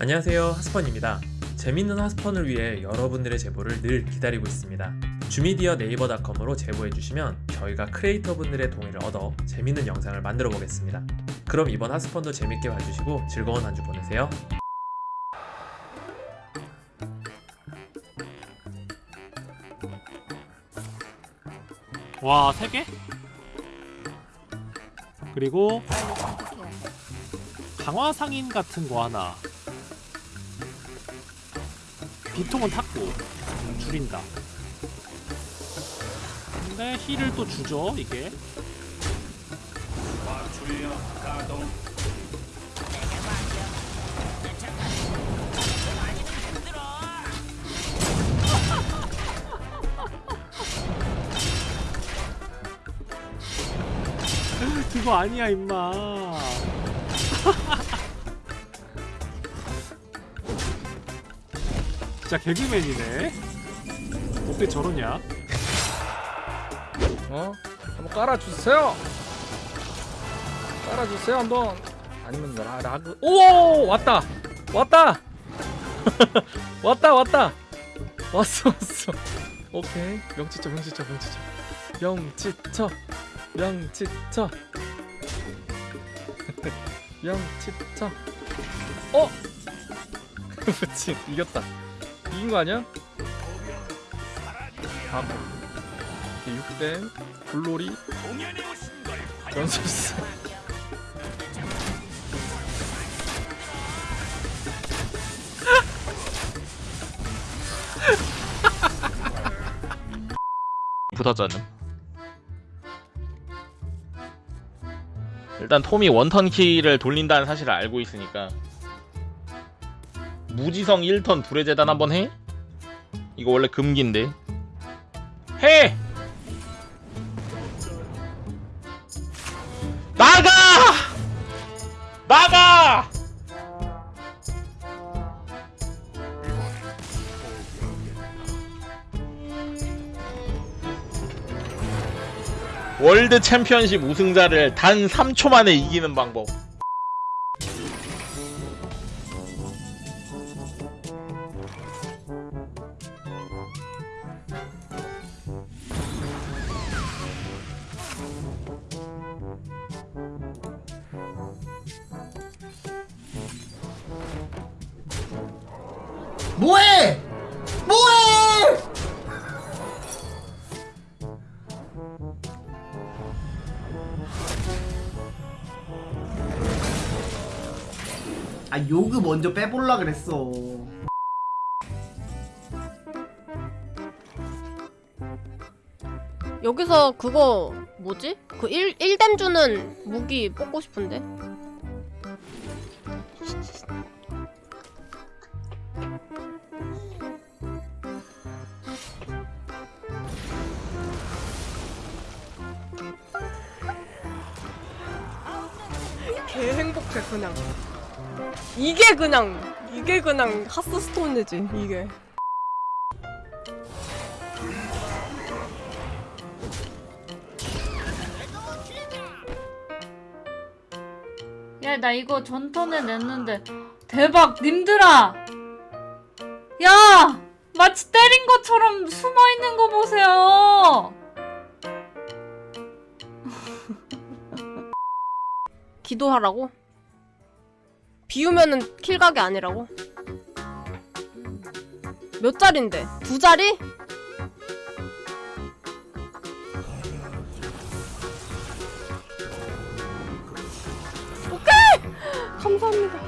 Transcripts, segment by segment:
안녕하세요 하스펀입니다 재밌는 하스펀을 위해 여러분들의 제보를 늘 기다리고 있습니다 주미디어 네이버닷컴으로 제보해주시면 저희가 크리에이터분들의 동의를 얻어 재밌는 영상을 만들어 보겠습니다 그럼 이번 하스펀도 재밌게 봐주시고 즐거운 한 주 보내세요 와, 세 개? 그리고 강화 상인 같은 거 하나. 비통은 탔고 줄인다. 근데 힐을 또 주죠, 이게. 그거 아니야, 임마. 진짜 개그맨이네. 어떻게 저러냐? 어? 한번 깔아주세요. 깔아주세요 한번. 아니면 라, 라그. 오 왔다 왔다 왔다 왔다 왔어 왔어. 오케이 명치쳐 명치쳐 명치쳐 명치쳐 명치쳐 명치쳐. 어? 그렇지 이겼다. 이긴 거 아니야? 아, 6대 블로리 전소스 붙었잖음 일단 톰이 원턴 키를 돌린다는 사실을 알고 있으니까 무지성 1턴 불의 재단 한번 해? 이거 원래 금기인데 해! 나가! 나가! 월드 챔피언십 우승자를 단 3초 만에 이기는 방법. 뭐해? 뭐해? 아 요그 먼저 빼볼라 그랬어. 여기서 그거 뭐지? 그 1, 1댐 주는 무기 뽑고 싶은데? 개 행복해 그냥 이게 그냥 이게 그냥 하스스톤이지 이게 야, 나 이거 전턴에 냈는데 대박, 님들아! 야! 마치 때린 것처럼 숨어 있는 거 보세요. 기도하라고? 비우면은 킬각이 아니라고? 몇 자리인데? 두 자리? 오케이! 감사합니다.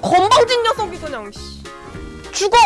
건방진 녀석이 그냥 씨. 죽어!